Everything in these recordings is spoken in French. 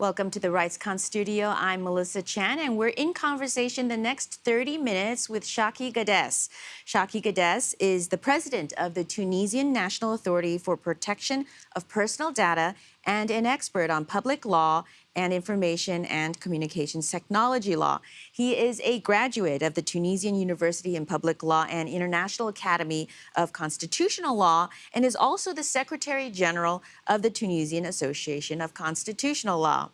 Welcome to the RightsCon studio. I'm Melissa Chan, and we're in conversation the next 30 minutes with Shaki Gades. Shaki Gades is the president of the Tunisian National Authority for Protection of Personal Data and an expert on public law and information and communications technology law. He is a graduate of the Tunisian University in Public Law and International Academy of Constitutional Law and is also the Secretary General of the Tunisian Association of Constitutional Law.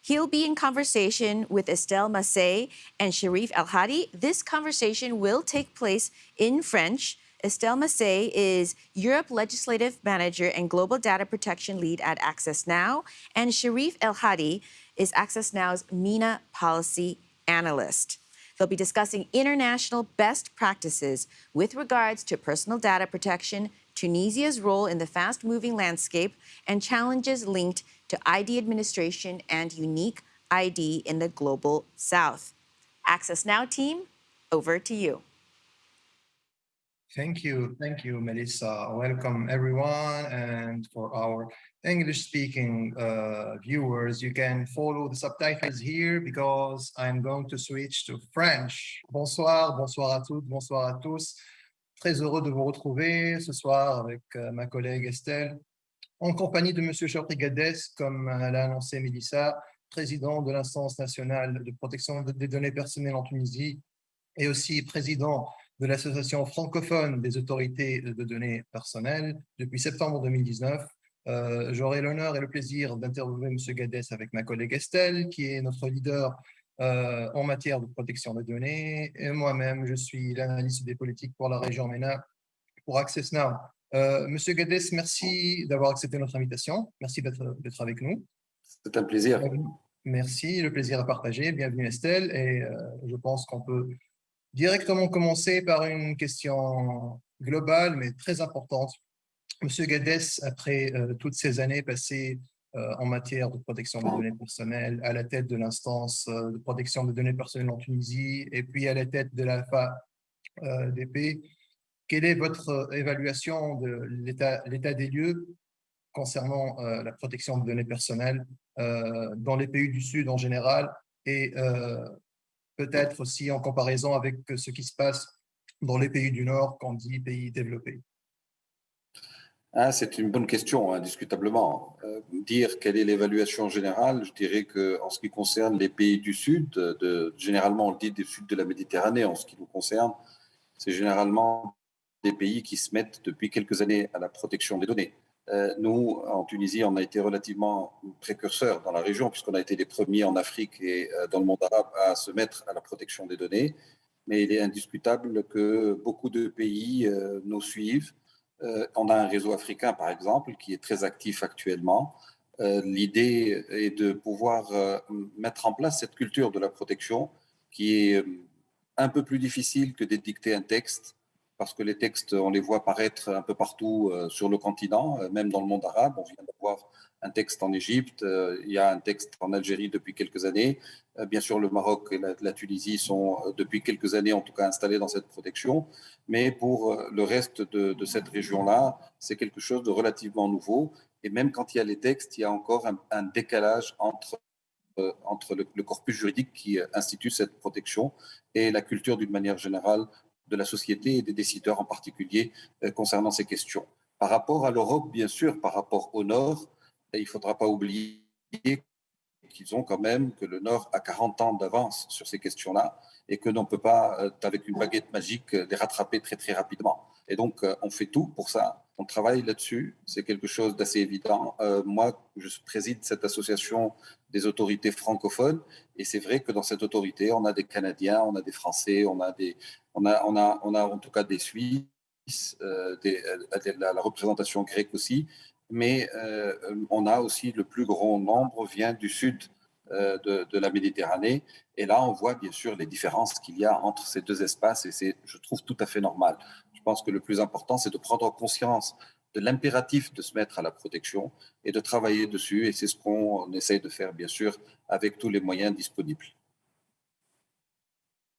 He'll be in conversation with Estelle Massey and Sharif El Hadi. This conversation will take place in French. Estelle Massey is Europe Legislative Manager and Global Data Protection Lead at Access Now, and Sharif El Hadi is Access Now's MENA Policy Analyst. They'll be discussing international best practices with regards to personal data protection, Tunisia's role in the fast-moving landscape, and challenges linked to ID administration and unique ID in the global south. Access Now team, over to you. Thank you. Thank you, Melissa. Welcome, everyone. And for our English-speaking uh, viewers, you can follow the subtitles here because I'm going to switch to French. Bonsoir, bonsoir à toutes, bonsoir à tous. Très heureux de vous retrouver ce soir avec euh, ma collègue Estelle, en compagnie de M. Gades, comme l'a annoncé Melissa, président de l'instance nationale de protection des données personnelles en Tunisie et aussi président de l'Association francophone des autorités de données personnelles depuis septembre 2019. Euh, J'aurai l'honneur et le plaisir d'interviewer M. Gades avec ma collègue Estelle, qui est notre leader euh, en matière de protection des données. Et moi-même, je suis l'analyste des politiques pour la région MENA pour Access Now. Euh, Monsieur Gades, merci d'avoir accepté notre invitation. Merci d'être avec nous. C'est un plaisir. Euh, merci, le plaisir à partager. Bienvenue Estelle. Et euh, je pense qu'on peut directement commencer par une question globale, mais très importante. Monsieur Gades, après euh, toutes ces années passées euh, en matière de protection des données personnelles, à la tête de l'instance euh, de protection des données personnelles en Tunisie, et puis à la tête de DP, quelle est votre évaluation de l'état des lieux concernant la protection des données personnelles dans les pays du Sud en général et peut-être aussi en comparaison avec ce qui se passe dans les pays du Nord, qu'on dit pays développés ah, C'est une bonne question, indiscutablement. Euh, dire quelle est l'évaluation générale, je dirais qu'en ce qui concerne les pays du Sud, généralement on dit du Sud de la Méditerranée, en ce qui nous concerne, c'est généralement des pays qui se mettent depuis quelques années à la protection des données. Euh, nous, en Tunisie, on a été relativement précurseurs dans la région, puisqu'on a été les premiers en Afrique et euh, dans le monde arabe à se mettre à la protection des données. Mais il est indiscutable que beaucoup de pays euh, nous suivent. on a un réseau africain, par exemple, qui est très actif actuellement. L'idée est de pouvoir mettre en place cette culture de la protection qui est un peu plus difficile que d'édicter un texte parce que les textes, on les voit apparaître un peu partout euh, sur le continent, euh, même dans le monde arabe. On vient d'avoir un texte en Égypte, euh, il y a un texte en Algérie depuis quelques années. Bien sûr, le Maroc et la, Tunisie sont depuis quelques années en tout cas installés dans cette protection. Mais pour le reste de, cette région-là, c'est quelque chose de relativement nouveau. Et même quand il y a les textes, il y a encore un, décalage entre entre le, corpus juridique qui institue cette protection et la culture d'une manière générale de la société et des décideurs en particulier euh, concernant ces questions. Par rapport à l'Europe, bien sûr, par rapport au Nord, il ne faudra pas oublier qu'ils ont quand même, que le Nord a 40 ans d'avance sur ces questions-là et que l'on ne peut pas, euh, avec une baguette magique, les rattraper très très rapidement. Et donc, euh, on fait tout pour ça. On travaille là-dessus. C'est quelque chose d'assez évident. moi, je préside cette association des autorités francophones. Et c'est vrai que dans cette autorité, on a des Canadiens, on a des Français, on a des, on a, on a, on a en tout cas des Suisses, euh, euh, la, représentation grecque aussi, mais euh, on a aussi le plus grand nombre vient du sud de, la Méditerranée. Et là, on voit bien sûr les différences qu'il y a entre ces deux espaces et c'est, je trouve, tout à fait normal. Pense que le plus important, c'est de prendre conscience de l'impératif de se mettre à la protection et de travailler dessus. Et c'est ce qu'on essaye de faire, bien sûr, avec tous les moyens disponibles.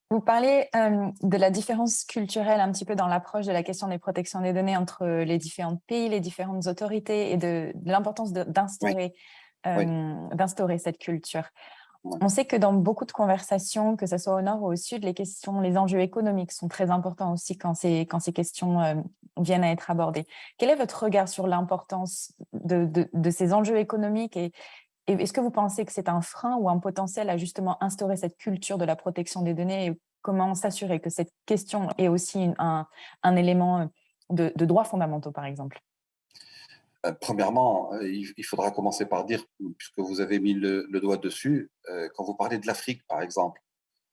Vous parlez euh, de la différence culturelle un petit peu dans l'approche de la question des protections des données entre les différents pays, les différentes autorités et de, l'importance d'instaurer Oui. euh, d'instaurer cette culture. On sait que dans beaucoup de conversations, que ce soit au nord ou au sud, les questions, les enjeux économiques sont très importants aussi quand ces, questions euh, viennent à être abordées. Quel est votre regard sur l'importance de, ces enjeux économiques et, est-ce que vous pensez que c'est un frein ou un potentiel à justement instaurer cette culture de la protection des données et comment s'assurer que cette question est aussi un, élément de, de droits fondamentaux, par exemple? Euh, Premièrement, euh, il faudra commencer par dire, puisque vous avez mis le, doigt dessus, euh, quand vous parlez de l'Afrique, par exemple,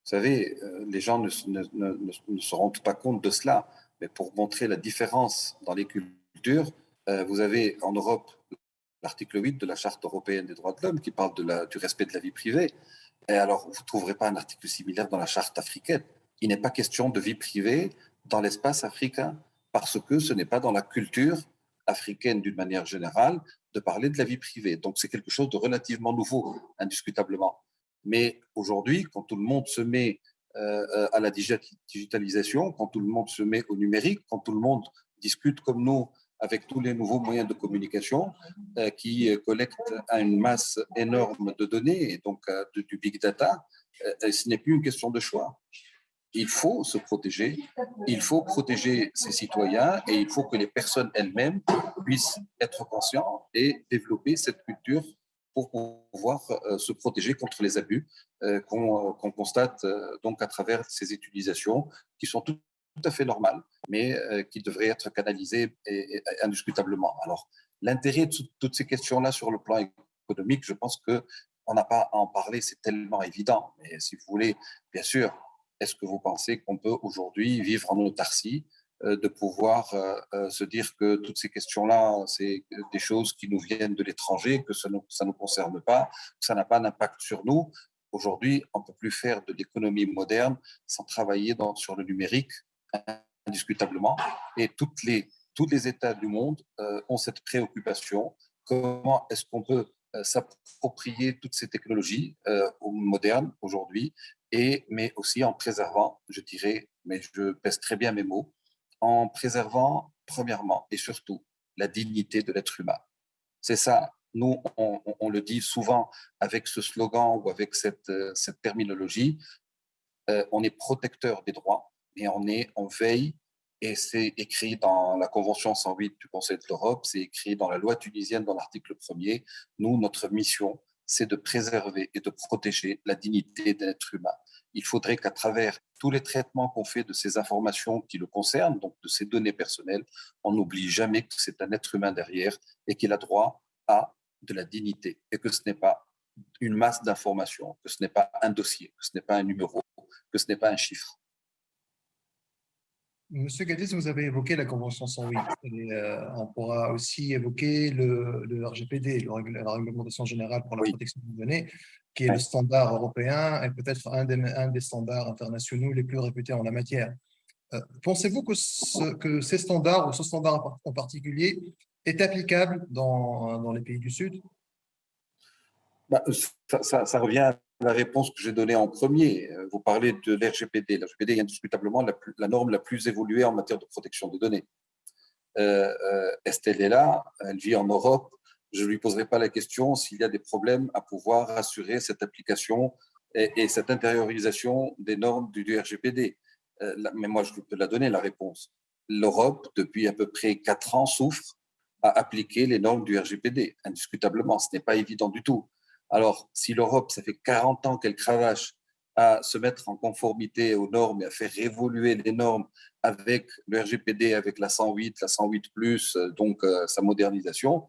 vous savez, les gens ne, se- rendent pas compte de cela, mais pour montrer la différence dans les cultures, vous avez en Europe l'article 8 de la Charte européenne des droits de l'homme qui parle du respect de la vie privée. Et alors, vous ne trouverez pas un article similaire dans la Charte africaine. Il n'est pas question de vie privée dans l'espace africain, parce que ce n'est pas dans la culture africaine d'une manière générale de parler de la vie privée. Donc c'est quelque chose de relativement nouveau, indiscutablement. Mais aujourd'hui, quand tout le monde se met euh, à la digi- digitalisation, quand tout le monde se met au numérique, quand tout le monde discute comme nous avec tous les nouveaux moyens de communication euh, qui collectent une masse énorme de données et donc euh, du big data, ce n'est plus une question de choix. Il faut se protéger, il faut protéger ses citoyens et il faut que les personnes elles-mêmes puissent être conscientes et développer cette culture pour pouvoir euh, se protéger contre les abus euh, qu'on constate euh, donc à travers ces utilisations qui sont tout, à fait normales, mais qui devraient être canalisées indiscutablement. Alors, l'intérêt de tout- toutes ces questions-là sur le plan économique, je pense que on n'a pas à en parler, c'est tellement évident. Mais si vous voulez, bien sûr, est-ce que vous pensez qu'on peut aujourd'hui vivre en autarcie, euh, de pouvoir euh, euh, se dire que toutes ces questions-là, c'est des choses qui nous viennent de l'étranger, que ça ne nous concerne pas, que ça n'a pas d'impact sur nous? Aujourd'hui, on ne peut plus faire de l'économie moderne sans travailler sur le numérique, indiscutablement. Et toutes les, tous les États du monde ont cette préoccupation. Comment est-ce qu'on peut s'approprier toutes ces technologies euh, modernes aujourd'hui, et, mais aussi en préservant, je dirais, mais je pèse très bien mes mots, en préservant, premièrement et surtout, la dignité de l'être humain. C'est ça. Nous, on, on, le dit souvent avec ce slogan ou avec cette, cette terminologie, euh, on est protecteur des droits, mais on est en veille, et c'est écrit dans la Convention 108 du Conseil de l'Europe, c'est écrit dans la loi tunisienne dans l'article 1er. Nous, notre mission, c'est de préserver et de protéger la dignité de l'être humain. Il faudrait qu'à travers tous les traitements qu'on fait de ces informations qui le concernent, donc de ces données personnelles, on n'oublie jamais que c'est un être humain derrière et qu'il a droit à de la dignité et que ce n'est pas une masse d'informations, que ce n'est pas un dossier, que ce n'est pas un numéro, que ce n'est pas un chiffre. Monsieur Gadis, vous avez évoqué la Convention 108 et euh, on pourra aussi évoquer le, le RGPD, le la Réglementation générale pour la oui. protection des données, qui est le standard européen et peut-être un des, un des standards internationaux les plus réputés en la matière. Euh, Pensez-vous que, ce, que ces standards, ou ce standard en particulier, est applicable dans, dans les pays du Sud? Bah, ça, ça, revient à la réponse que j'ai donnée en premier. Vous parlez de l'RGPD. L'RGPD est indiscutablement la, norme la plus évoluée en matière de protection des données. Euh, euh, Estelle est là, elle vit en Europe. Je ne lui poserai pas la question s'il y a des problèmes à pouvoir assurer cette application et, et cette intériorisation des normes du, RGPD. Euh, mais moi, je peux la donner, la réponse. L'Europe, depuis à peu près quatre ans, souffre à appliquer les normes du RGPD, indiscutablement. Ce n'est pas évident du tout. Alors, si l'Europe, ça fait 40 ans qu'elle cravache à se mettre en conformité aux normes et à faire évoluer les normes avec le RGPD, avec la 108, la 108+, donc euh, sa modernisation,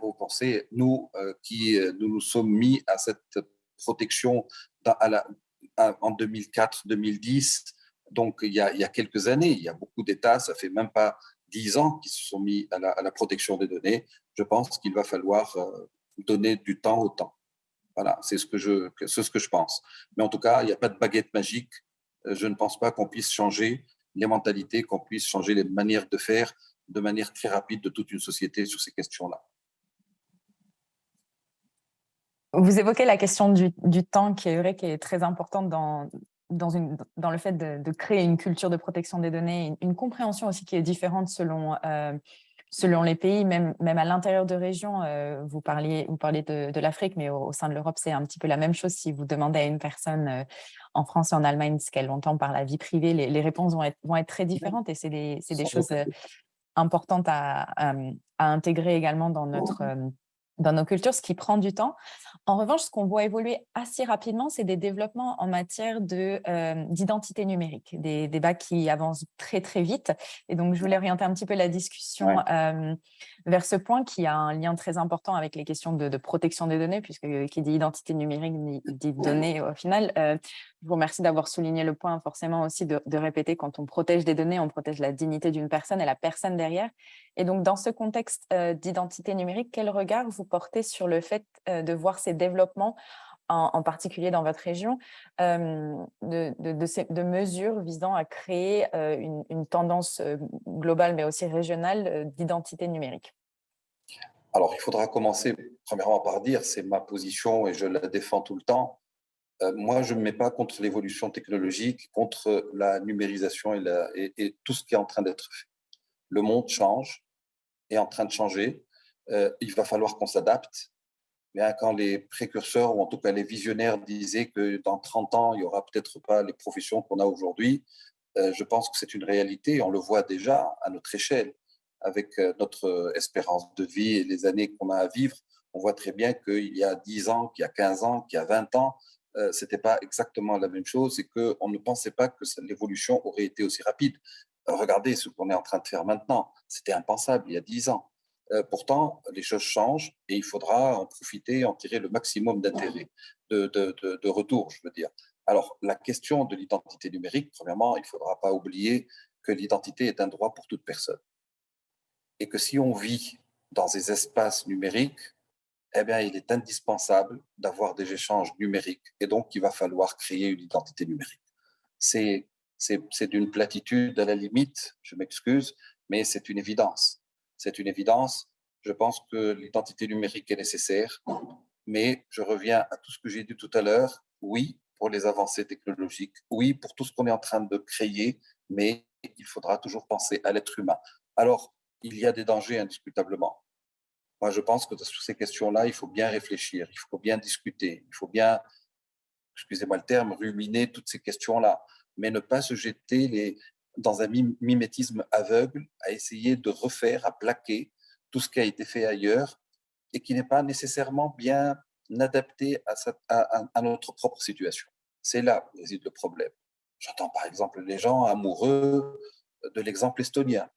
vous pensez, nous euh, qui nous nous sommes mis à cette protection à à, en 2004-2010, donc il y, a, quelques années, il y a beaucoup d'États, ça fait même pas 10 ans qui se sont mis à la, à protection des données, je pense qu'il va falloir euh, donner du temps au temps. Voilà, c'est ce que je, ce que je pense. Mais en tout cas, il n'y a pas de baguette magique. Je ne pense pas qu'on puisse changer les mentalités, qu'on puisse changer les manières de faire de manière très rapide de toute une société sur ces questions-là. Vous évoquez la question du, du, temps qui est vrai, qui est très importante dans, dans, une, dans le fait de, créer une culture de protection des données, une, une, compréhension aussi qui est différente selon, euh, selon les pays, même, même à l'intérieur de régions, euh, vous parliez, vous parliez de, l'Afrique, mais au, sein de l'Europe, c'est un petit peu la même chose. Si vous demandez à une personne euh, en France et en Allemagne ce qu'elle entend par la vie privée, les, réponses vont être, vont être très différentes et c'est des, des choses euh, importantes à, à, intégrer également dans notre dans nos cultures, ce qui prend du temps. En revanche, ce qu'on voit évoluer assez rapidement, c'est des développements en matière euh, d'identité numérique, des débats qui avancent très, très vite. Et donc, je voulais orienter un petit peu la discussion euh, vers ce point qui a un lien très important avec les questions de, protection des données, puisque qui dit identité numérique dit données au final. Euh, je vous remercie d'avoir souligné le point, forcément aussi de, répéter, quand on protège des données, on protège la dignité d'une personne et la personne derrière. Et donc, dans ce contexte euh, d'identité numérique, quel regard vous sur le fait de voir ces développements, en, particulier dans votre région, de, mesures visant à créer une, tendance globale, mais aussi régionale d'identité numérique? Alors, il faudra commencer premièrement par dire, c'est ma position et je la défends tout le temps, moi, je ne me mets pas contre l'évolution technologique, contre la numérisation et, tout ce qui est en train d'être fait. Le monde change, est en train de changer. Euh, il va falloir qu'on s'adapte. Hein, quand les précurseurs, ou en tout cas les visionnaires, disaient que dans 30 ans, il n'y aura peut-être pas les professions qu'on a aujourd'hui, euh, je pense que c'est une réalité. On le voit déjà à notre échelle, avec notre espérance de vie et les années qu'on a à vivre. On voit très bien qu'il y a 10 ans, qu'il y a 15 ans, qu'il y a 20 ans, euh, ce n'était pas exactement la même chose et qu'on ne pensait pas que l'évolution aurait été aussi rapide. Euh, regardez ce qu'on est en train de faire maintenant. C'était impensable il y a dix ans. Euh, pourtant, les choses changent et il faudra en profiter, en tirer le maximum d'intérêt, de, retour, je veux dire. Alors, la question de l'identité numérique, premièrement, il ne faudra pas oublier que l'identité est un droit pour toute personne. Et que si on vit dans des espaces numériques, eh bien, il est indispensable d'avoir des échanges numériques et donc il va falloir créer une identité numérique. C'est d'une platitude à la limite, je m'excuse, mais c'est une évidence. C'est une évidence. Je pense que l'identité numérique est nécessaire, mais je reviens à tout ce que j'ai dit tout à l'heure. Oui, pour les avancées technologiques, oui, pour tout ce qu'on est en train de créer, mais il faudra toujours penser à l'être humain. Alors, il y a des dangers indiscutablement. Moi, je pense que sur ces questions-là, il faut bien réfléchir, il faut bien discuter, il faut bien, excusez-moi le terme, ruminer toutes ces questions-là, mais ne pas se jeter les, dans un mimétisme aveugle à essayer de refaire, à plaquer tout ce qui a été fait ailleurs et qui n'est pas nécessairement bien adapté à, à, à notre propre situation. C'est là où réside le problème. J'entends par exemple les gens amoureux de l'exemple estonien.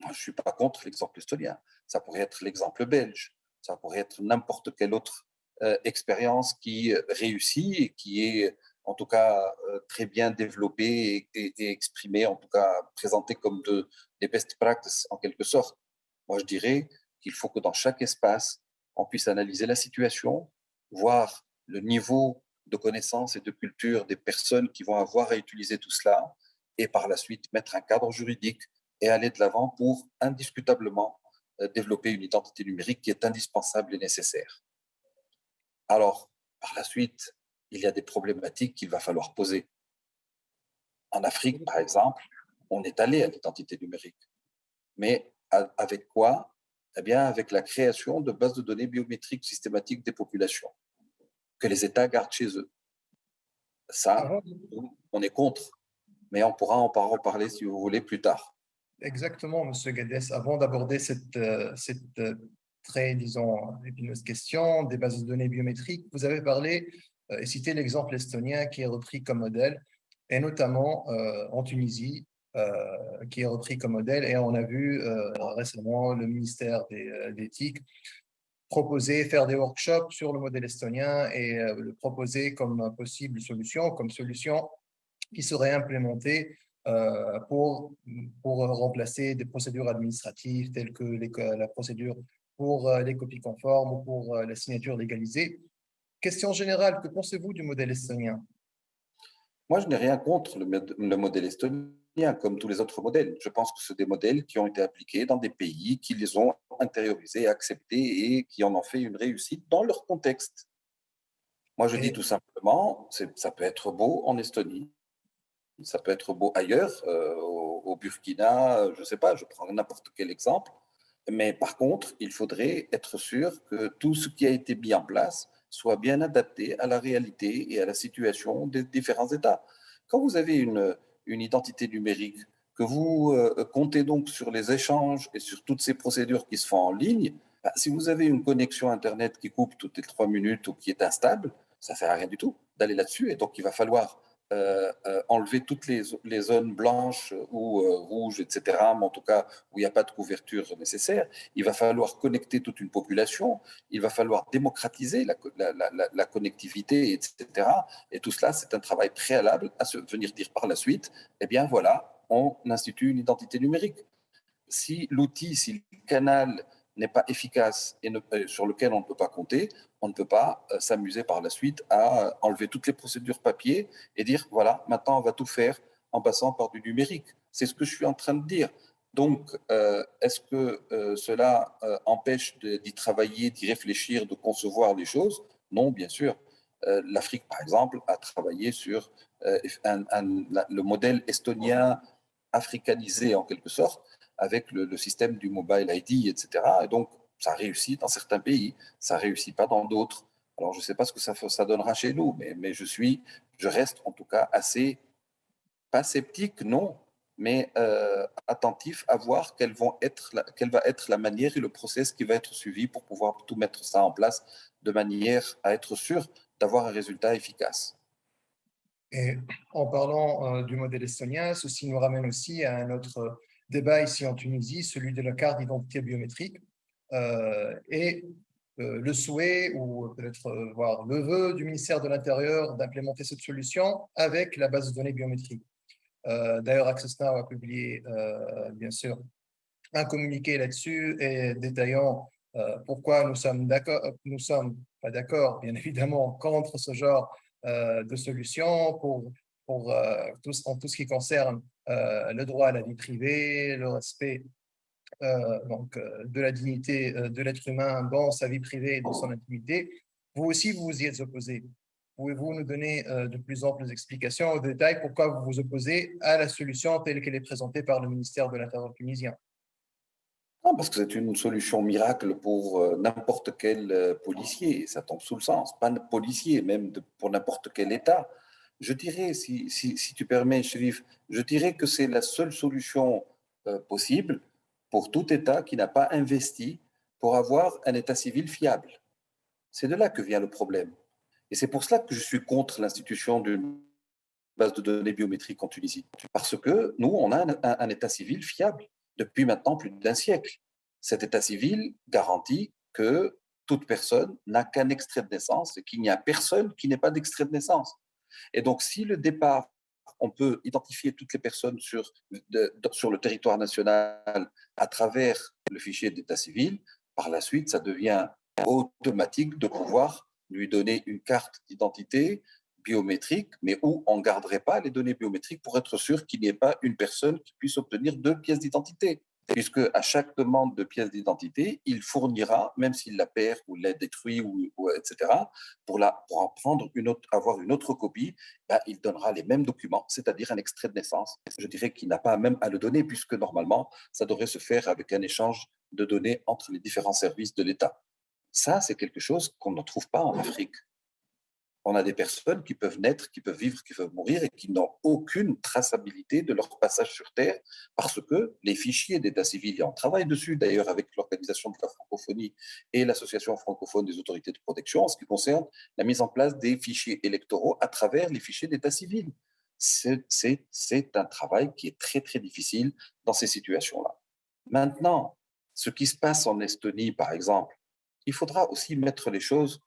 Je ne suis pas contre l'exemple estonien. Ça pourrait être l'exemple belge. Ça pourrait être n'importe quelle autre euh, expérience qui réussit et qui est en tout cas euh, très bien développée et, exprimée, en tout cas présentée comme de, des best practices en quelque sorte. Moi, je dirais qu'il faut que dans chaque espace, on puisse analyser la situation, voir le niveau de connaissance et de culture des personnes qui vont avoir à utiliser tout cela, et par la suite mettre un cadre juridique et aller de l'avant pour indiscutablement euh, développer une identité numérique qui est indispensable et nécessaire. Alors, par la suite, il y a des problématiques qu'il va falloir poser. En Afrique, par exemple, on est allé à l'identité numérique. Mais avec quoi? Eh bien, avec la création de bases de données biométriques systématiques des populations, que les États gardent chez eux. Ça, ah on est contre, mais on pourra en reparler si vous voulez plus tard. Exactement, Monsieur Gades. Avant d'aborder cette, euh, cette euh, très, disons, épineuse question des bases de données biométriques, vous avez parlé et cité l'exemple estonien qui est repris comme modèle, et notamment en Tunisie, qui est repris comme modèle. Et on a vu récemment le ministère d'éthique proposer, faire des workshops sur le modèle estonien et le proposer comme possible solution, comme solution qui serait implémentée euh, pour, pour remplacer des procédures administratives telles que la procédure pour euh, les copies conformes ou pour euh, la signature légalisée. Question générale, que pensez-vous du modèle estonien? Moi, je n'ai rien contre le, le, modèle estonien, comme tous les autres modèles. Je pense que ce sont des modèles qui ont été appliqués dans des pays qui les ont intériorisés, acceptés et qui en ont fait une réussite dans leur contexte. Moi, je dis tout simplement, ça peut être beau en Estonie, ça peut être beau ailleurs, euh, au, Burkina, je ne sais pas, je prends n'importe quel exemple. Mais par contre, il faudrait être sûr que tout ce qui a été mis en place soit bien adapté à la réalité et à la situation des différents États. Quand vous avez une, une identité numérique, que vous euh, comptez donc sur les échanges et sur toutes ces procédures qui se font en ligne, bah, si vous avez une connexion Internet qui coupe toutes les trois minutes ou qui est instable, ça ne sert à rien du tout d'aller là-dessus. Et donc, il va falloir enlever toutes les, zones blanches ou rouges, etc., mais en tout cas où il n'y a pas de couverture nécessaire. Il va falloir connecter toute une population, il va falloir démocratiser la, la connectivité, etc. Et tout cela, c'est un travail préalable à se venir dire par la suite, eh bien voilà, on institue une identité numérique. Si l'outil, si le canal n'est pas efficace et euh, sur lequel on ne peut pas compter, on ne peut pas euh, s'amuser par la suite à euh, enlever toutes les procédures papier et dire, voilà, maintenant on va tout faire en passant par du numérique. C'est ce que je suis en train de dire. Donc, est-ce que cela empêche d'y travailler, d'y réfléchir, de concevoir les choses? Non, bien sûr. L'Afrique, par exemple, a travaillé sur le modèle estonien africanisé en quelque sorte avec le, système du mobile ID, etc. Et donc, ça réussit dans certains pays, ça réussit pas dans d'autres. Alors, je ne sais pas ce que ça, donnera chez nous, mais, je suis, je reste en tout cas assez, pas sceptique, non, mais euh, attentif à voir quelle va être la manière et le process qui va être suivi pour pouvoir tout mettre ça en place de manière à être sûr d'avoir un résultat efficace. Et en parlant euh, du modèle estonien, ceci nous ramène aussi à un autre débat ici en Tunisie, celui de la carte d'identité biométrique euh, et euh, le souhait ou peut-être voir le vœu du ministère de l'Intérieur d'implémenter cette solution avec la base de données biométrique. D'ailleurs, Access Now a publié, bien sûr, un communiqué là-dessus et détaillant pourquoi nous sommes d'accord, nous sommes pas d'accord, bien évidemment, contre ce genre euh, de solutions pour, pour euh, en tout ce qui concerne euh, le droit à la vie privée, le respect donc, de la dignité de l'être humain dans sa vie privée et dans son intimité. Vous aussi, vous vous y êtes opposé. Pouvez-vous nous donner de plus amples explications, de détails, pourquoi vous vous opposez à la solution telle qu'elle est présentée par le ministère de l'Intérieur tunisien? Non, parce que c'est une solution miracle pour euh, n'importe quel euh, policier, ça tombe sous le sens, pas policier, même pour n'importe quel État. Je dirais, si, si, tu permets, Chérif, je dirais que c'est la seule solution euh, possible pour tout État qui n'a pas investi pour avoir un État civil fiable. C'est de là que vient le problème. Et c'est pour cela que je suis contre l'institution d'une base de données biométriques en Tunisie. Parce que nous, on a un État civil fiable depuis maintenant plus d'un siècle. Cet état civil garantit que toute personne n'a qu'un extrait de naissance et qu'il n'y a personne qui n'ait pas d'extrait de naissance. Et donc, si le départ, on peut identifier toutes les personnes sur, le territoire national à travers le fichier d'état civil, par la suite, ça devient automatique de pouvoir lui donner une carte d'identité biométrique, mais où on ne garderait pas les données biométriques pour être sûr qu'il n'y ait pas une personne qui puisse obtenir deux pièces d'identité. Puisque à chaque demande de pièce d'identité, il fournira, même s'il la perd ou l'a détruit, ou, etc., pour, la, en une autre, avoir une autre copie, ben, il donnera les mêmes documents, c'est-à-dire un extrait de naissance. Je dirais qu'il n'a pas même à le donner, puisque normalement, ça devrait se faire avec un échange de données entre les différents services de l'État. Ça, c'est quelque chose qu'on ne trouve pas en Afrique on a des personnes qui peuvent naître, qui peuvent vivre, qui peuvent mourir et qui n'ont aucune traçabilité de leur passage sur Terre parce que les fichiers d'état civil, et on travaille dessus d'ailleurs avec l'Organisation de la francophonie et l'Association francophone des autorités de protection en ce qui concerne la mise en place des fichiers électoraux à travers les fichiers d'état civil. C'est un travail qui est très très difficile dans ces situations-là. Maintenant, ce qui se passe en Estonie, par exemple, il faudra aussi mettre les choses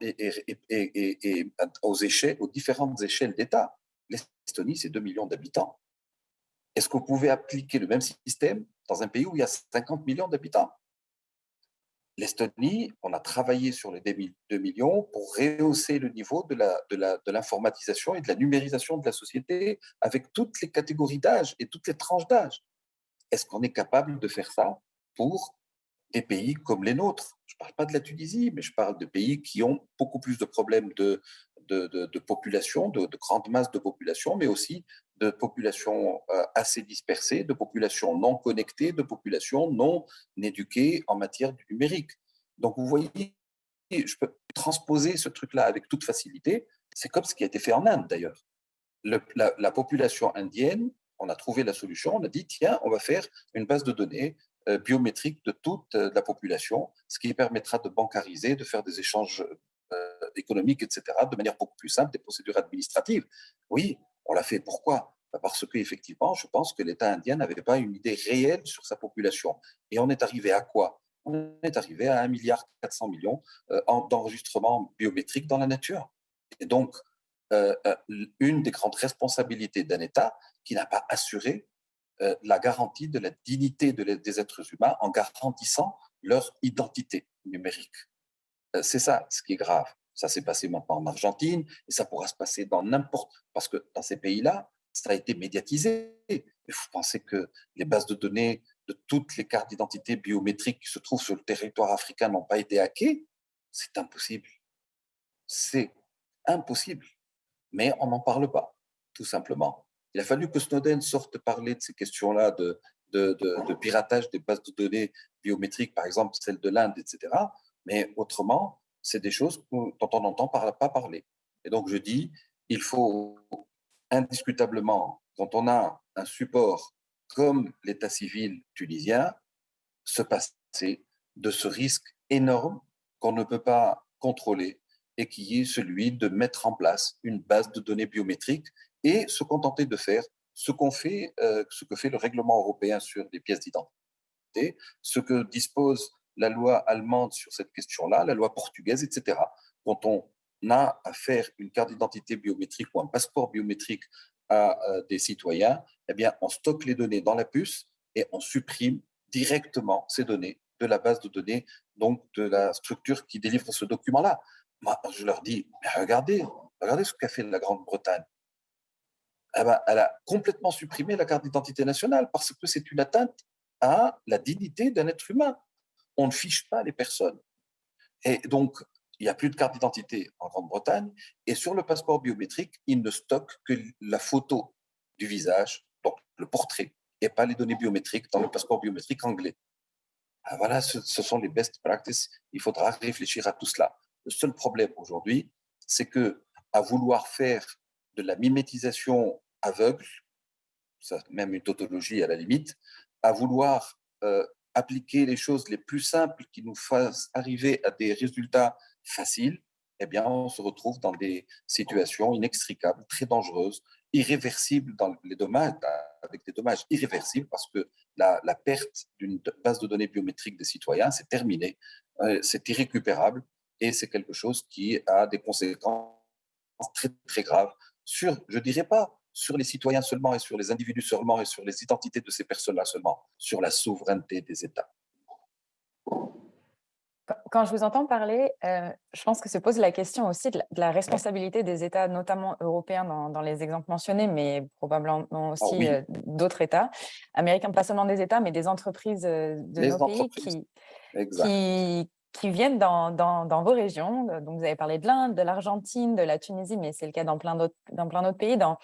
et, aux, échelles, aux différentes échelles d'État. L'Estonie, c'est 2 millions d'habitants. Est-ce que vous pouvez appliquer le même système dans un pays où il y a 50 millions d'habitants? L'Estonie, on a travaillé sur les 2 millions pour rehausser le niveau de l'informatisation et de la numérisation de la société avec toutes les catégories d'âge et toutes les tranches d'âge. Est-ce qu'on est capable de faire ça pour des pays comme les nôtres? Ne parle pas de la Tunisie, mais je parle de pays qui ont beaucoup plus de problèmes de, population, de, de grandes masses de population, mais aussi de populations euh, assez dispersées, de populations non connectées, de populations non éduquées en matière du numérique. Donc, vous voyez, je peux transposer ce truc-là avec toute facilité. C'est comme ce qui a été fait en Inde, d'ailleurs. La, la, population indienne, on a trouvé la solution, on a dit, tiens, on va faire une base de données biométrique de toute euh, la population, ce qui permettra de bancariser, de faire des échanges économiques, etc., de manière beaucoup plus simple, des procédures administratives. Oui, on l'a fait. Pourquoi? Bah, Parce qu'effectivement, je pense que l'État indien n'avait pas une idée réelle sur sa population. Et on est arrivé à quoi? On est arrivé à 1,4 milliard millions euh, d'enregistrements biométriques dans la nature. Et donc, euh, euh, une des grandes responsabilités d'un État qui n'a pas assuré la garantie de la dignité des êtres humains en garantissant leur identité numérique. C'est ça ce qui est grave. Ça s'est passé maintenant en Argentine et ça pourra se passer dans n'importe... Parce que dans ces pays-là, ça a été médiatisé. Mais vous pensez que les bases de données de toutes les cartes d'identité biométriques qui se trouvent sur le territoire africain n'ont pas été hackées? C'est impossible. C'est impossible. Mais on n'en parle pas, tout simplement. Il a fallu que Snowden sorte parler de ces questions-là de, de, de, de, piratage des bases de données biométriques, par exemple celle de l'Inde, etc. Mais autrement, c'est des choses dont on n'entend pas parler. Et donc, je dis, il faut indiscutablement, quand on a un support comme l'état civil tunisien, se passer de ce risque énorme qu'on ne peut pas contrôler et qui est celui de mettre en place une base de données biométriques et se contenter de faire ce qu'on fait, euh, ce que fait le règlement européen sur les pièces d'identité, ce que dispose la loi allemande sur cette question-là, la loi portugaise, etc. Quand on a à faire une carte d'identité biométrique ou un passeport biométrique à euh, des citoyens, eh bien, on stocke les données dans la puce et on supprime directement ces données de la base de données, donc de la structure qui délivre ce document-là. Moi, je leur dis, regardez, regardez ce qu'a fait la Grande-Bretagne. Eh ben, elle a complètement supprimé la carte d'identité nationale parce que c'est une atteinte à la dignité d'un être humain on ne fiche pas les personnes. Et donc, il n'y a plus de carte d'identité en Grande-Bretagne. Et sur le passeport biométrique, il ne stocke que la photo du visage, donc le portrait, et pas les données biométriques dans le passeport biométrique anglais. Ah, voilà, ce, sont les best practices. Il faudra réfléchir à tout cela. Le seul problème aujourd'hui, c'est que à vouloir faire de la mimétisation aveugle, ça, même une tautologie à la limite, à vouloir euh, appliquer les choses les plus simples qui nous fassent arriver à des résultats faciles, eh bien, on se retrouve dans des situations inextricables, très dangereuses, irréversibles dans les dommages, avec des dommages irréversibles parce que la, perte d'une base de données biométriques des citoyens, c'est terminé, euh, c'est irrécupérable et c'est quelque chose qui a des conséquences très, très graves sur, je dirais pas sur les citoyens seulement et sur les individus seulement et sur les identités de ces personnes-là seulement, sur la souveraineté des États. Quand je vous entends parler, euh, je pense que se pose la question aussi de la, responsabilité des États, notamment européens dans, les exemples mentionnés, mais probablement ah aussi euh, d'autres États américains, pas seulement des États, mais des entreprises euh, de nos pays qui, qui, qui, viennent dans, dans, vos régions. Donc, vous avez parlé de l'Inde, de l'Argentine, de la Tunisie, mais c'est le cas dans plein d'autres pays, dans,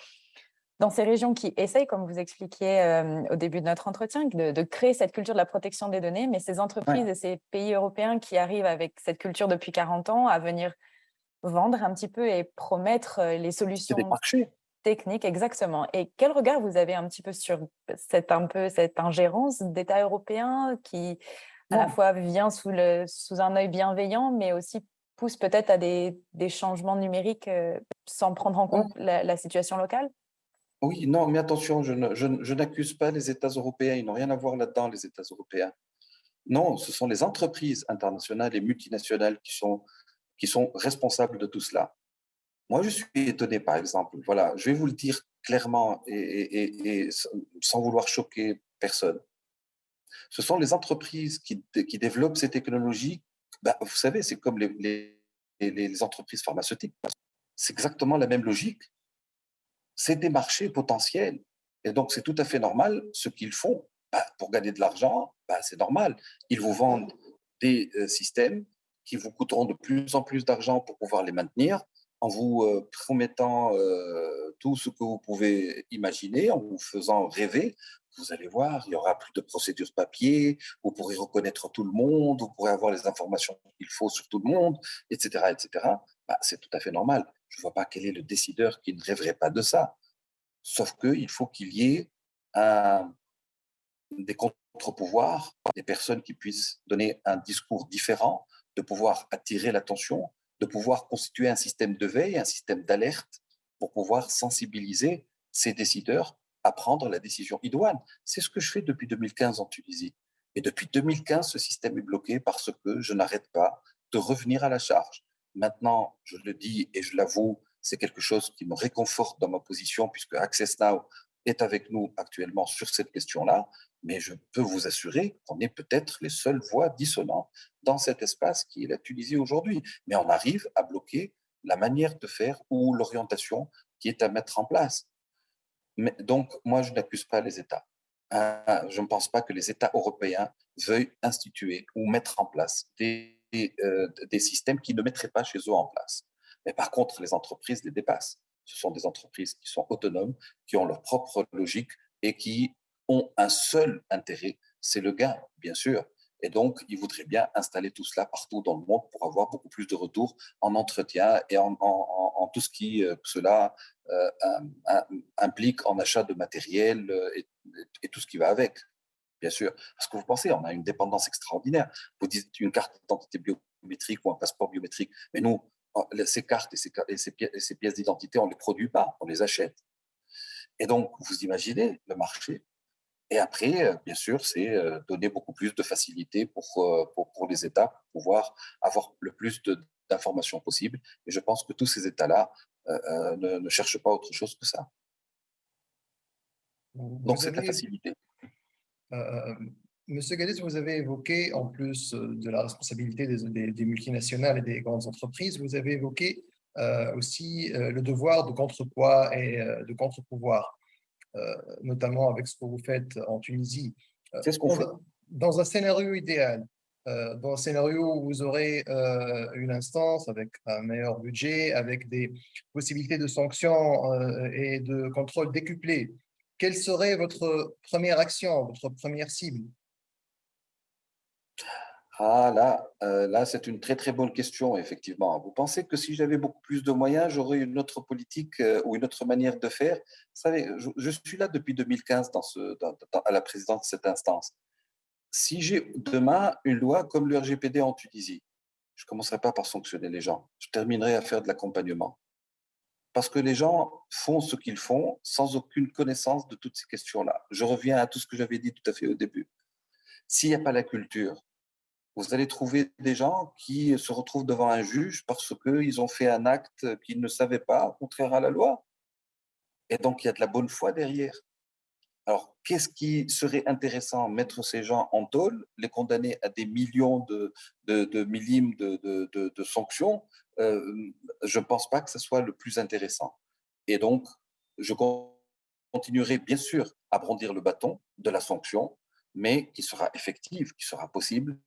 dans ces régions qui essayent, comme vous expliquiez euh, au début de notre entretien, de, créer cette culture de la protection des données, mais ces entreprises et ces pays européens qui arrivent avec cette culture depuis 40 ans à venir vendre un petit peu et promettre euh, les solutions techniques, exactement. Et quel regard vous avez un petit peu sur cette, un peu, cette ingérence d'État européen qui, à la fois, vient sous, le, sous un œil bienveillant, mais aussi pousse peut-être à des, changements numériques euh, sans prendre en compte la situation locale? Oui, non, mais attention, je, n'accuse pas les États européens, ils n'ont rien à voir là-dedans, les États européens. Non, ce sont les entreprises internationales et multinationales qui sont, responsables de tout cela. Moi, je suis étonné, par exemple, voilà, je vais vous le dire clairement et, sans vouloir choquer personne. Ce sont les entreprises qui, développent ces technologies. Ben, vous savez, c'est comme les entreprises pharmaceutiques. C'est exactement la même logique c'est des marchés potentiels. Et donc, c'est tout à fait normal ce qu'ils font. Bah, pour gagner de l'argent, bah, c'est normal. Ils vous vendent des systèmes qui vous coûteront de plus en plus d'argent pour pouvoir les maintenir, en vous promettant tout ce que vous pouvez imaginer, en vous faisant rêver, vous allez voir, il y aura plus de procédures papier, vous pourrez reconnaître tout le monde, vous pourrez avoir les informations qu'il faut sur tout le monde, etc. etc. Bah, c'est tout à fait normal. Je ne vois pas quel est le décideur qui ne rêverait pas de ça. Sauf qu'il faut qu'il y ait des contre-pouvoirs, des personnes qui puissent donner un discours différent, de pouvoir attirer l'attention, de pouvoir constituer un système de veille, un système d'alerte pour pouvoir sensibiliser ces décideurs à prendre la décision idoine. C'est ce que je fais depuis 2015 en Tunisie. Et depuis 2015, ce système est bloqué parce que je n'arrête pas de revenir à la charge. Maintenant, je le dis et je l'avoue, c'est quelque chose qui me réconforte dans ma position puisque Access Now est avec nous actuellement sur cette question-là, mais je peux vous assurer qu'on est peut-être les seules voix dissonantes dans cet espace qui est la Tunisie aujourd'hui. Mais on arrive à bloquer la manière de faire ou l'orientation qui est à mettre en place. Donc, moi, je n'accuse pas les États. Hein, je ne pense pas que les États européens veuillent instituer ou mettre en place des, euh, des systèmes qui ne mettraient pas chez eux en place. Mais par contre, les entreprises les dépassent. Ce sont des entreprises qui sont autonomes, qui ont leur propre logique et qui ont un seul intérêt, c'est le gain, bien sûr. Et donc, ils voudraient bien installer tout cela partout dans le monde pour avoir beaucoup plus de retours en entretien et en, tout ce qui euh, cela euh, implique en achat de matériel euh, et, tout ce qui va avec, bien sûr. Parce que vous pensez, on a une dépendance extraordinaire. Vous dites une carte d'identité biométrique ou un passeport biométrique, mais nous, ces cartes et ces, et ces pièces d'identité, on ne les produit pas, on les achète. Et donc, vous imaginez le marché et après, euh, bien sûr, c'est euh, donner beaucoup plus de facilité pour, euh, pour, pour, les États pour pouvoir avoir le plus d'informations possible. Et je pense que tous ces États-là ne, ne, cherchent pas autre chose que ça. Donc, c'est la facilité. Monsieur Gadis, vous avez évoqué, en plus de la responsabilité des, des, multinationales et des grandes entreprises, vous avez évoqué aussi le devoir de contrepoids et de contre-pouvoir. Euh, notamment avec ce que vous faites en Tunisie. Euh, C'est ce qu'on fait. Dans un scénario idéal, euh, dans un scénario où vous aurez une instance avec un meilleur budget, avec des possibilités de sanctions et de contrôle décuplés, quelle serait votre première action, votre première cible? Ah là, euh, là c'est une très très bonne question, effectivement. Vous pensez que si j'avais beaucoup plus de moyens, j'aurais une autre politique euh, ou une autre manière de faire? Vous savez, je, suis là depuis 2015 dans ce, à la présidence de cette instance. Si j'ai demain une loi comme le RGPD en Tunisie, je ne commencerai pas par sanctionner les gens. Je terminerai à faire de l'accompagnement. Parce que les gens font ce qu'ils font sans aucune connaissance de toutes ces questions-là. Je reviens à tout ce que j'avais dit tout à fait au début. S'il n'y a pas la culture, vous allez trouver des gens qui se retrouvent devant un juge parce qu'ils ont fait un acte qu'ils ne savaient pas, contraire à la loi. Et donc, il y a de la bonne foi derrière. Alors, qu'est-ce qui serait intéressant Mettre ces gens en tôle, les condamner à des millions de, de, millimes de, sanctions? Euh, Je ne pense pas que ce soit le plus intéressant. Et donc, je continuerai bien sûr à brandir le bâton de la sanction, mais qui sera effective, qui sera possible,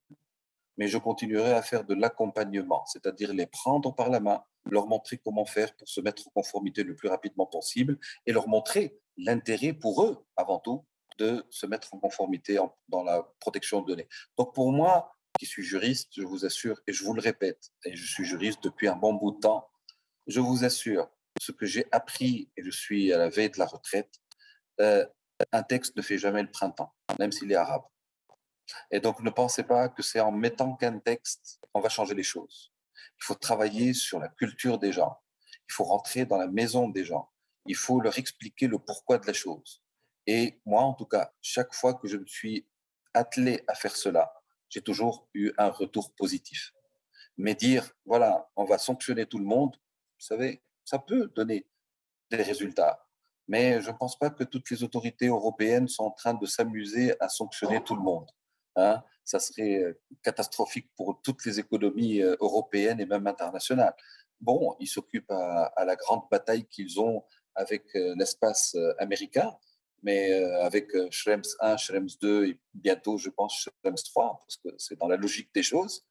mais je continuerai à faire de l'accompagnement, c'est-à-dire les prendre par la main, leur montrer comment faire pour se mettre en conformité le plus rapidement possible et leur montrer l'intérêt pour eux, avant tout, de se mettre en conformité dans la protection de données. Donc pour moi, qui suis juriste, je vous assure, et je vous le répète, et je suis juriste depuis un bon bout de temps, je vous assure, ce que j'ai appris, et je suis à la veille de la retraite, euh, un texte ne fait jamais le printemps, même s'il est arabe. Et donc, ne pensez pas que c'est en mettant qu'un texte qu'on va changer les choses. Il faut travailler sur la culture des gens. Il faut rentrer dans la maison des gens. Il faut leur expliquer le pourquoi de la chose. Et moi, en tout cas, chaque fois que je me suis attelé à faire cela, j'ai toujours eu un retour positif. Mais dire, voilà, on va sanctionner tout le monde, vous savez, ça peut donner des résultats. Mais je ne pense pas que toutes les autorités européennes sont en train de s'amuser à sanctionner tout le monde. Hein, ça serait euh, catastrophique pour toutes les économies euh, européennes et même internationales. Bon, ils s'occupent à, la grande bataille qu'ils ont avec euh, l'espace américain, mais avec Schrems 1, Schrems 2 et bientôt, je pense, Schrems 3, parce que c'est dans la logique des choses,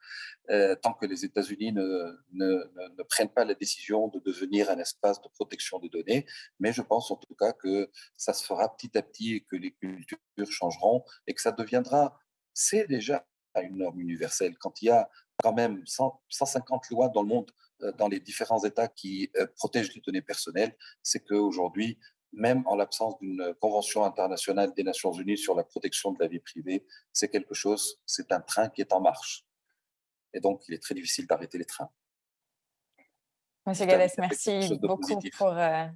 tant que les États-Unis ne, prennent pas la décision de devenir un espace de protection des données. Mais je pense en tout cas que ça se fera petit à petit et que les cultures changeront et que ça deviendra, c'est déjà une norme universelle. Quand il y a quand même 100, 150 lois dans le monde, dans les différents États qui protègent les données personnelles, c'est qu'aujourd'hui, même en l'absence d'une convention internationale des Nations Unies sur la protection de la vie privée, c'est quelque chose, c'est un train qui est en marche. Et donc, il est très difficile d'arrêter les trains. Monsieur Gades, merci beaucoup pour, euh,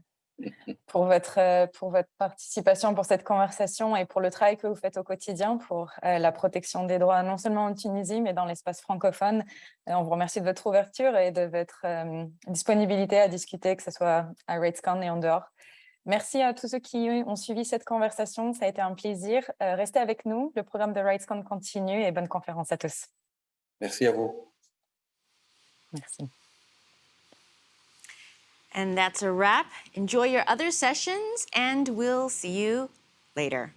pour, votre, euh, pour votre participation, pour cette conversation et pour le travail que vous faites au quotidien pour euh, la protection des droits, non seulement en Tunisie, mais dans l'espace francophone. On vous remercie de votre ouverture et de votre euh, disponibilité à discuter, que ce soit à RatesCon et en dehors. Merci à tous ceux qui ont suivi cette conversation. Ça a été un plaisir. Euh, restez avec nous. Le programme de RightsCon continue et bonne conférence à tous. Merci à vous. Merci. And that's a wrap. Enjoy your other sessions and we'll see you later.